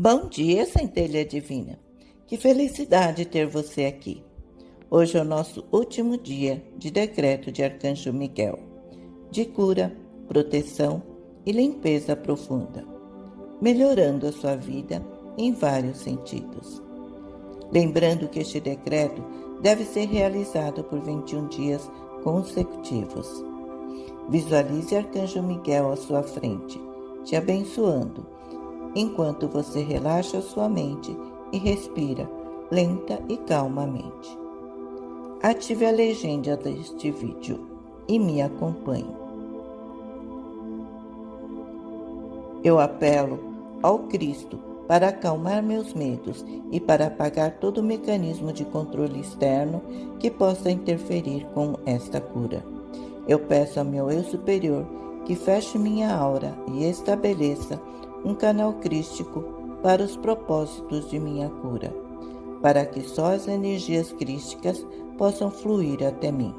Bom dia, centelha divina. Que felicidade ter você aqui. Hoje é o nosso último dia de decreto de Arcanjo Miguel, de cura, proteção e limpeza profunda, melhorando a sua vida em vários sentidos. Lembrando que este decreto deve ser realizado por 21 dias consecutivos. Visualize Arcanjo Miguel à sua frente, te abençoando enquanto você relaxa sua mente e respira lenta e calmamente. Ative a legenda deste vídeo e me acompanhe. Eu apelo ao Cristo para acalmar meus medos e para apagar todo mecanismo de controle externo que possa interferir com esta cura. Eu peço ao meu eu superior que feche minha aura e estabeleça um canal crístico para os propósitos de minha cura, para que só as energias crísticas possam fluir até mim.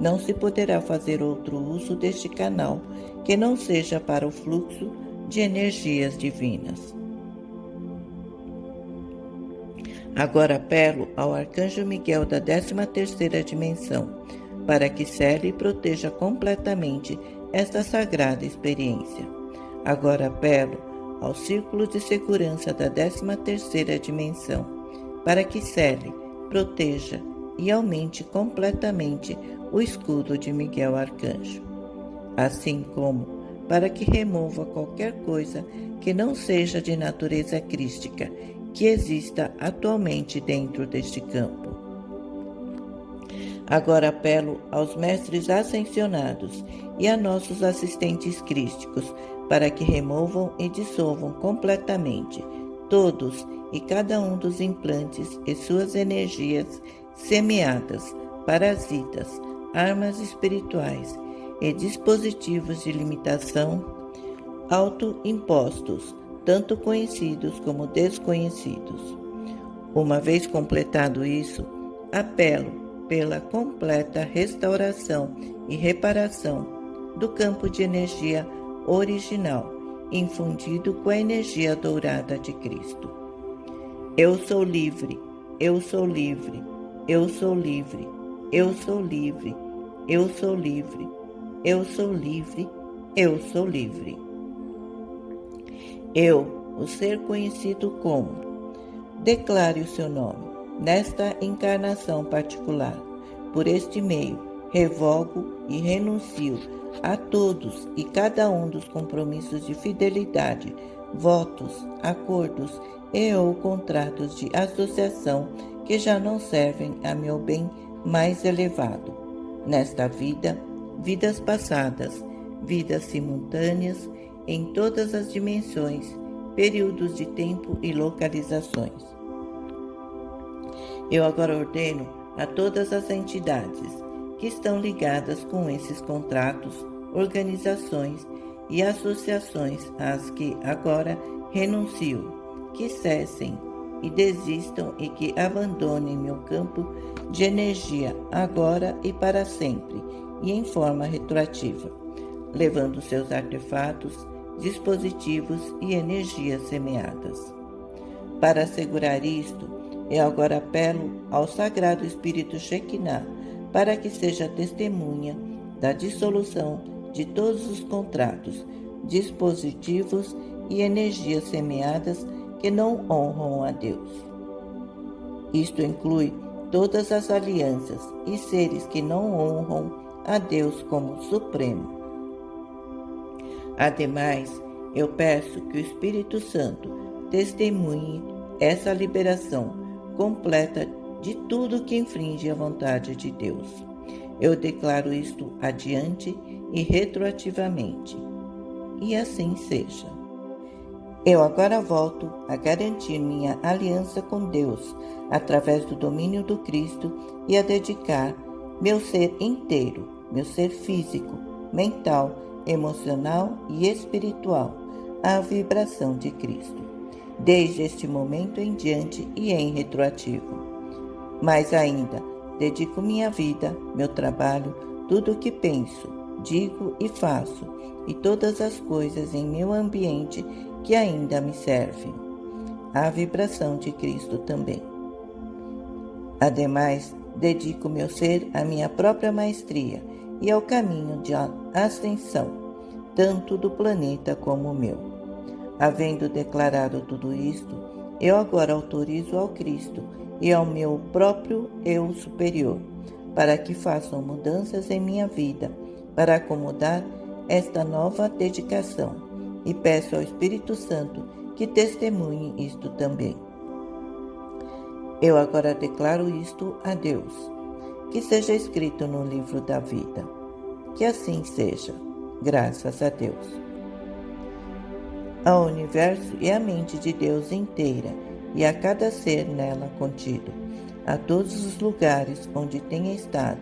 Não se poderá fazer outro uso deste canal que não seja para o fluxo de energias divinas. Agora apelo ao Arcanjo Miguel da 13ª dimensão, para que cele e proteja completamente esta sagrada experiência. Agora apelo ao círculo de segurança da 13ª dimensão para que cele, proteja e aumente completamente o escudo de Miguel Arcanjo, assim como para que remova qualquer coisa que não seja de natureza crística que exista atualmente dentro deste campo. Agora apelo aos mestres ascensionados e a nossos assistentes crísticos para que removam e dissolvam completamente todos e cada um dos implantes e suas energias semeadas, parasitas, armas espirituais e dispositivos de limitação autoimpostos, tanto conhecidos como desconhecidos. Uma vez completado isso, apelo pela completa restauração e reparação do campo de energia original, infundido com a energia dourada de Cristo. Eu sou livre, eu sou livre, eu sou livre, eu sou livre, eu sou livre, eu sou livre, eu sou livre. Eu, o ser conhecido como, declare o seu nome nesta encarnação particular. Por este meio, revogo e renuncio a todos e cada um dos compromissos de fidelidade, votos, acordos e ou contratos de associação que já não servem a meu bem mais elevado. Nesta vida, vidas passadas, vidas simultâneas em todas as dimensões, períodos de tempo e localizações. Eu agora ordeno a todas as entidades que estão ligadas com esses contratos, organizações e associações às que agora renuncio, que cessem e desistam e que abandonem meu campo de energia agora e para sempre e em forma retroativa, levando seus artefatos, dispositivos e energias semeadas. Para assegurar isto, eu agora apelo ao Sagrado Espírito Shekinah para que seja testemunha da dissolução de todos os contratos, dispositivos e energias semeadas que não honram a Deus. Isto inclui todas as alianças e seres que não honram a Deus como Supremo. Ademais, eu peço que o Espírito Santo testemunhe essa liberação completa de tudo que infringe a vontade de Deus. Eu declaro isto adiante e retroativamente. E assim seja. Eu agora volto a garantir minha aliança com Deus através do domínio do Cristo e a dedicar meu ser inteiro, meu ser físico, mental, emocional e espiritual à vibração de Cristo, desde este momento em diante e em retroativo. Mais ainda, dedico minha vida, meu trabalho, tudo o que penso, digo e faço, e todas as coisas em meu ambiente que ainda me servem, à vibração de Cristo também. Ademais, dedico meu ser à minha própria maestria e ao caminho de ascensão, tanto do planeta como o meu. Havendo declarado tudo isto, eu agora autorizo ao Cristo e ao meu próprio eu superior, para que façam mudanças em minha vida, para acomodar esta nova dedicação, e peço ao Espírito Santo que testemunhe isto também. Eu agora declaro isto a Deus, que seja escrito no livro da vida. Que assim seja, graças a Deus. Ao universo e à mente de Deus inteira, e a cada ser nela contido, a todos os lugares onde tenha estado,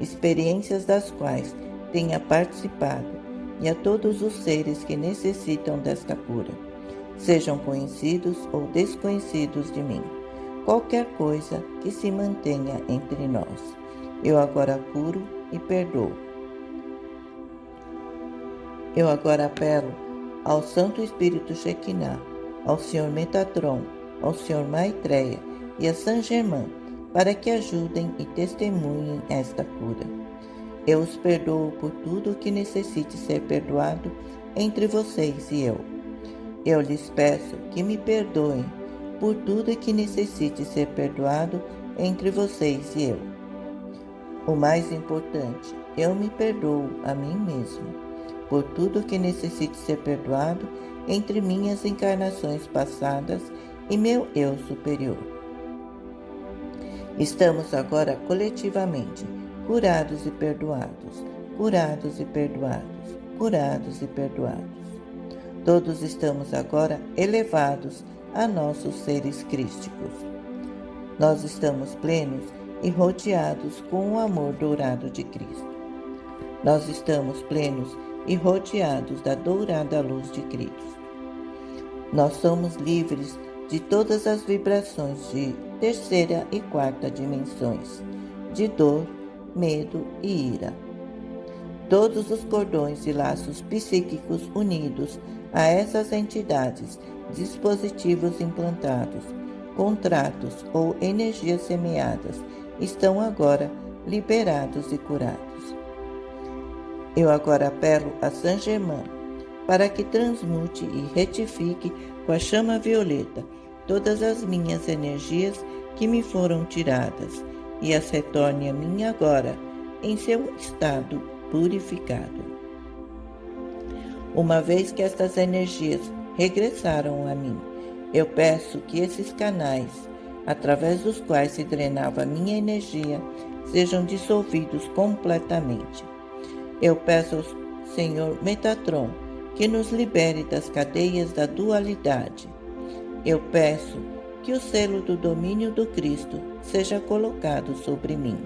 experiências das quais tenha participado, e a todos os seres que necessitam desta cura, sejam conhecidos ou desconhecidos de mim qualquer coisa que se mantenha entre nós. Eu agora curo e perdoo. Eu agora apelo ao Santo Espírito Shekinah, ao Senhor Metatron, ao Senhor Maitreya e a San Germain para que ajudem e testemunhem esta cura. Eu os perdoo por tudo o que necessite ser perdoado entre vocês e eu. Eu lhes peço que me perdoem por tudo que necessite ser perdoado entre vocês e eu. O mais importante, eu me perdoo a mim mesmo por tudo que necessite ser perdoado entre minhas encarnações passadas e meu eu superior. Estamos agora coletivamente curados e perdoados, curados e perdoados, curados e perdoados. Todos estamos agora elevados a nossos seres crísticos. Nós estamos plenos e rodeados com o amor dourado de Cristo. Nós estamos plenos e rodeados da dourada luz de Cristo. Nós somos livres de todas as vibrações de terceira e quarta dimensões, de dor, medo e ira. Todos os cordões e laços psíquicos unidos a essas entidades dispositivos implantados, contratos ou energias semeadas estão agora liberados e curados. Eu agora apelo a Saint Germain para que transmute e retifique com a chama violeta todas as minhas energias que me foram tiradas e as retorne a mim agora em seu estado purificado. Uma vez que estas energias regressaram a mim. Eu peço que esses canais, através dos quais se drenava minha energia, sejam dissolvidos completamente. Eu peço ao Senhor Metatron que nos libere das cadeias da dualidade. Eu peço que o selo do domínio do Cristo seja colocado sobre mim.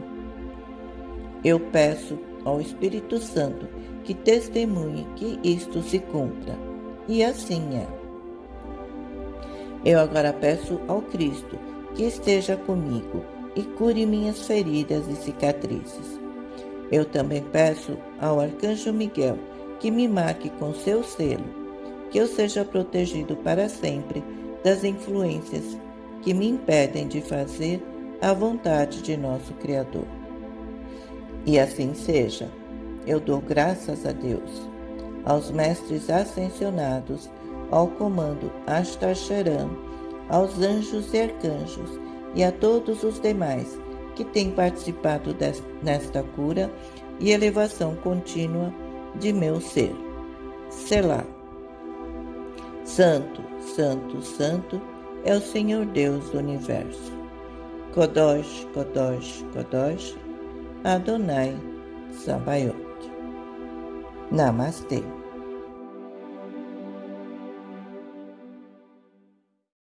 Eu peço ao Espírito Santo que testemunhe que isto se cumpra e assim é. Eu agora peço ao Cristo que esteja comigo e cure minhas feridas e cicatrizes. Eu também peço ao Arcanjo Miguel que me marque com seu selo, que eu seja protegido para sempre das influências que me impedem de fazer a vontade de nosso Criador. E assim seja. Eu dou graças a Deus aos mestres ascensionados, ao comando Astacharan, aos anjos e arcanjos e a todos os demais que têm participado nesta cura e elevação contínua de meu ser. Selá. Santo, Santo, Santo é o Senhor Deus do Universo. Kodosh, Kodosh, Kodosh, Adonai Sabaoth. Namastê.